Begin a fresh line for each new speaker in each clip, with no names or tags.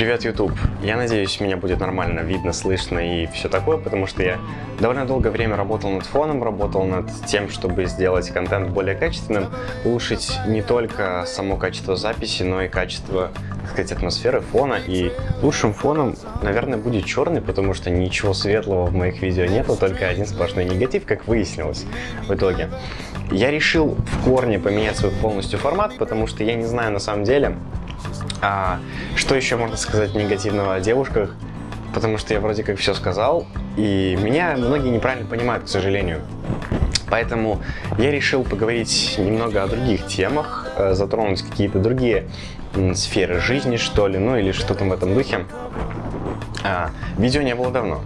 Привет, YouTube! Я надеюсь, меня будет нормально видно, слышно и все такое, потому что я довольно долгое время работал над фоном, работал над тем, чтобы сделать контент более качественным, улучшить не только само качество записи, но и качество, так сказать, атмосферы фона. И лучшим фоном, наверное, будет черный, потому что ничего светлого в моих видео нету, только один сплошной негатив, как выяснилось в итоге. Я решил в корне поменять свой полностью формат, потому что я не знаю на самом деле, а, что еще можно сказать негативного о девушках? Потому что я вроде как все сказал, и меня многие неправильно понимают, к сожалению. Поэтому я решил поговорить немного о других темах, э, затронуть какие-то другие сферы жизни, что ли, ну или что-то в этом духе. А, видео не было давно.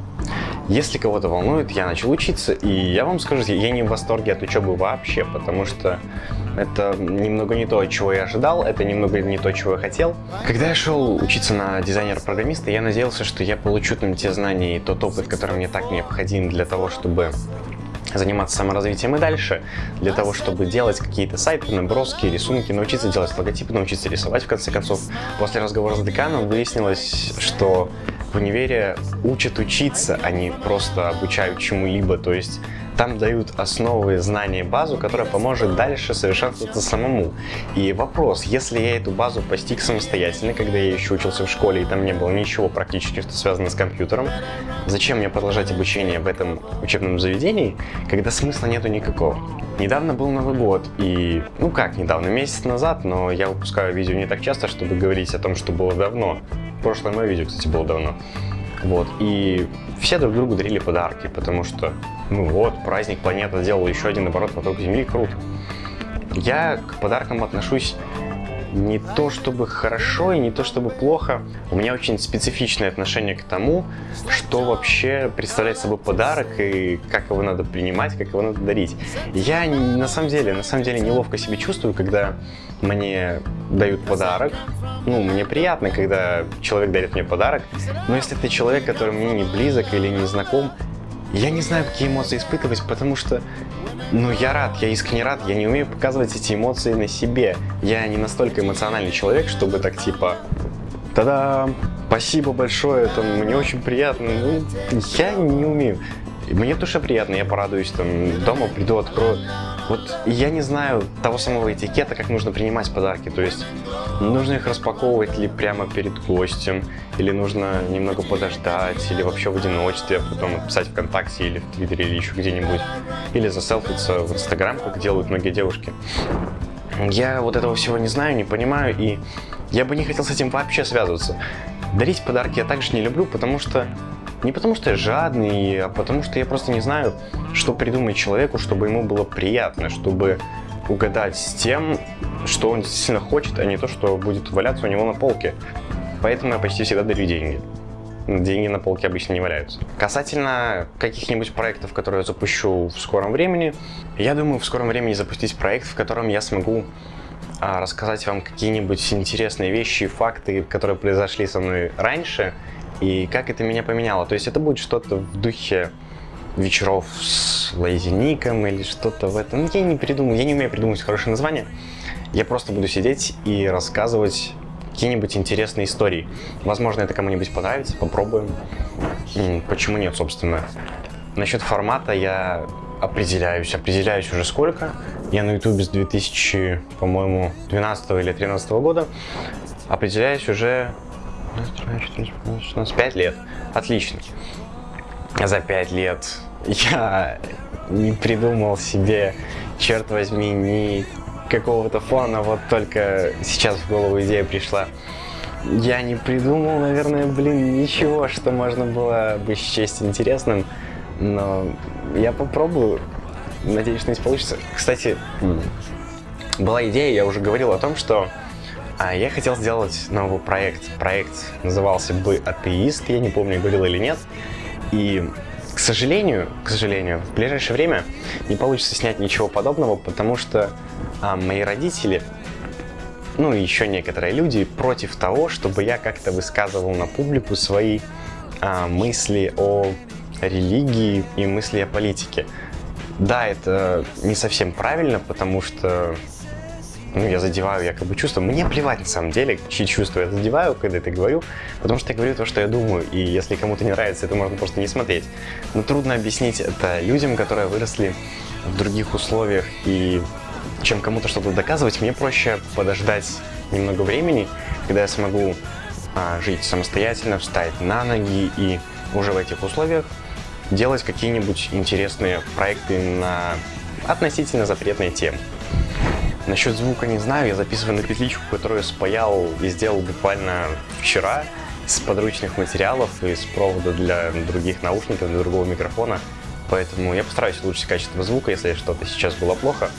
Если кого-то волнует, я начал учиться, и я вам скажу, я не в восторге от учебы вообще, потому что это немного не то, чего я ожидал, это немного не то, чего я хотел. Когда я шел учиться на дизайнера-программиста, я надеялся, что я получу там те знания и тот опыт, который мне так необходим для того, чтобы заниматься саморазвитием и дальше, для того, чтобы делать какие-то сайты, наброски, рисунки, научиться делать логотипы, научиться рисовать, в конце концов. После разговора с деканом выяснилось, что в универе учат учиться, а не просто обучают чему-либо. То есть там дают основы, знания, базу, которая поможет дальше совершенствоваться самому. И вопрос, если я эту базу постиг самостоятельно, когда я еще учился в школе и там не было ничего практически, что связано с компьютером, зачем мне продолжать обучение в этом учебном заведении, когда смысла нету никакого? Недавно был Новый год, и, ну как недавно, месяц назад, но я выпускаю видео не так часто, чтобы говорить о том, что было давно. Прошлое мое видео, кстати, было давно. Вот, и все друг другу дарили подарки, потому что, ну вот, праздник планета сделала еще один оборот вокруг Земли, круто. Я к подаркам отношусь не то чтобы хорошо и не то чтобы плохо. У меня очень специфичное отношение к тому, что вообще представляет собой подарок и как его надо принимать, как его надо дарить. Я на самом деле, на самом деле неловко себя чувствую, когда мне дают подарок. Ну, мне приятно, когда человек дарит мне подарок, но если это человек, который мне не близок или не знаком, я не знаю, какие эмоции испытывать, потому что ну, я рад, я искренне рад, я не умею показывать эти эмоции на себе. Я не настолько эмоциональный человек, чтобы так типа, та-да, спасибо большое, это мне очень приятно. Ну, я не умею. Мне тоже приятно, я порадуюсь, там, дома приду, открою. Вот я не знаю того самого этикета, как нужно принимать подарки. То есть нужно их распаковывать ли прямо перед гостем, или нужно немного подождать, или вообще в одиночестве, а потом написать ВКонтакте или в Твиттере или еще где-нибудь. Или заселфиться в Инстаграм, как делают многие девушки. Я вот этого всего не знаю, не понимаю, и я бы не хотел с этим вообще связываться. Дарить подарки я также не люблю, потому что не потому что я жадный, а потому что я просто не знаю, что придумать человеку, чтобы ему было приятно, чтобы угадать с тем, что он действительно хочет, а не то, что будет валяться у него на полке. Поэтому я почти всегда дарю деньги. Деньги на полке обычно не валяются. Касательно каких-нибудь проектов, которые я запущу в скором времени, я думаю в скором времени запустить проект, в котором я смогу а, рассказать вам какие-нибудь интересные вещи, факты, которые произошли со мной раньше, и как это меня поменяло. То есть это будет что-то в духе вечеров с лайзеником или что-то в этом. Я не придумаю, я не умею придумать хорошее название. Я просто буду сидеть и рассказывать какие-нибудь интересные истории. Возможно, это кому-нибудь понравится, попробуем. Почему нет, собственно. Насчет формата я определяюсь. Определяюсь уже сколько. Я на YouTube с 2000, по-моему, 12 или 13 года. Определяюсь уже 5 лет. Отлично. За 5 лет я не придумал себе, черт возьми, ни какого-то фона, вот только сейчас в голову идея пришла. Я не придумал, наверное, блин, ничего, что можно было бы счесть интересным, но я попробую. Надеюсь, что не получится. Кстати, была идея, я уже говорил о том, что а я хотел сделать новый проект. Проект назывался бы «Атеист», я не помню, говорил или нет. И, к сожалению, к сожалению, в ближайшее время не получится снять ничего подобного, потому что а, мои родители, ну и еще некоторые люди против того, чтобы я как-то высказывал на публику свои а, мысли о религии и мысли о политике. Да, это не совсем правильно, потому что ну, я задеваю якобы чувства. Мне плевать на самом деле, чьи чувства я задеваю, когда это говорю, потому что я говорю то, что я думаю, и если кому-то не нравится, это можно просто не смотреть. Но трудно объяснить это людям, которые выросли в других условиях, и чем кому-то что-то доказывать, мне проще подождать немного времени, когда я смогу а, жить самостоятельно, встать на ноги и уже в этих условиях делать какие-нибудь интересные проекты на относительно запретные темы. Насчет звука не знаю, я записываю на петличку, которую спаял и сделал буквально вчера с подручных материалов и с провода для других наушников, для другого микрофона. Поэтому я постараюсь улучшить качество звука, если что-то сейчас было плохо.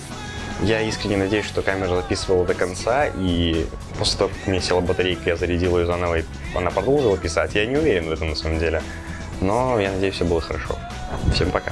Я искренне надеюсь, что камера записывала до конца, и после того, как мне села батарейка, я зарядил ее заново, и она продолжила писать. Я не уверен в этом на самом деле, но я надеюсь, все было хорошо. Всем пока.